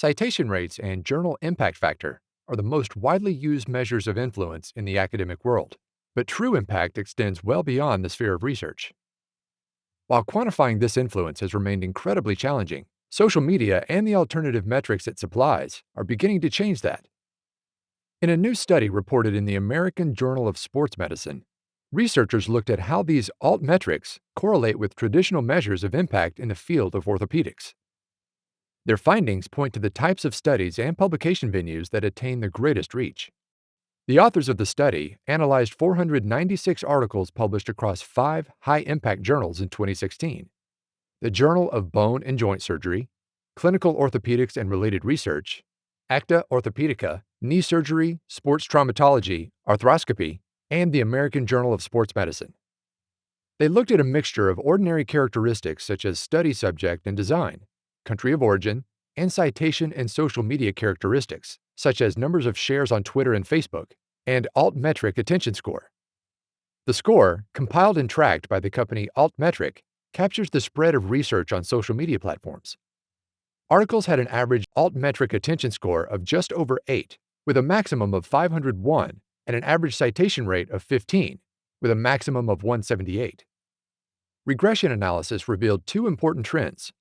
Citation rates and journal impact factor are the most widely used measures of influence in the academic world, but true impact extends well beyond the sphere of research. While quantifying this influence has remained incredibly challenging, social media and the alternative metrics it supplies are beginning to change that. In a new study reported in the American Journal of Sports Medicine, researchers looked at how these alt metrics correlate with traditional measures of impact in the field of orthopedics. Their findings point to the types of studies and publication venues that attain the greatest reach. The authors of the study analyzed 496 articles published across five high impact journals in 2016 the Journal of Bone and Joint Surgery, Clinical Orthopedics and Related Research, Acta Orthopedica, Knee Surgery, Sports Traumatology, Arthroscopy, and the American Journal of Sports Medicine. They looked at a mixture of ordinary characteristics such as study subject and design, country of origin, and citation and social media characteristics, such as numbers of shares on Twitter and Facebook, and Altmetric attention score. The score, compiled and tracked by the company Altmetric, captures the spread of research on social media platforms. Articles had an average Altmetric attention score of just over 8, with a maximum of 501 and an average citation rate of 15, with a maximum of 178. Regression analysis revealed two important trends.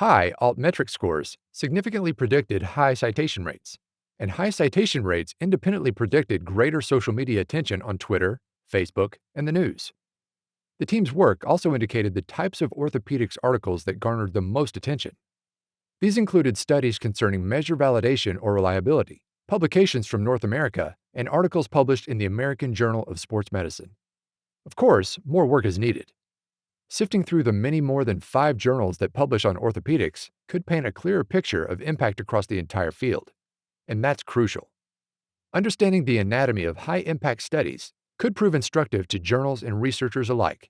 High altmetric scores significantly predicted high citation rates, and high citation rates independently predicted greater social media attention on Twitter, Facebook, and the news. The team's work also indicated the types of orthopedics articles that garnered the most attention. These included studies concerning measure validation or reliability, publications from North America, and articles published in the American Journal of Sports Medicine. Of course, more work is needed. Sifting through the many more than five journals that publish on orthopedics could paint a clearer picture of impact across the entire field. And that's crucial. Understanding the anatomy of high impact studies could prove instructive to journals and researchers alike.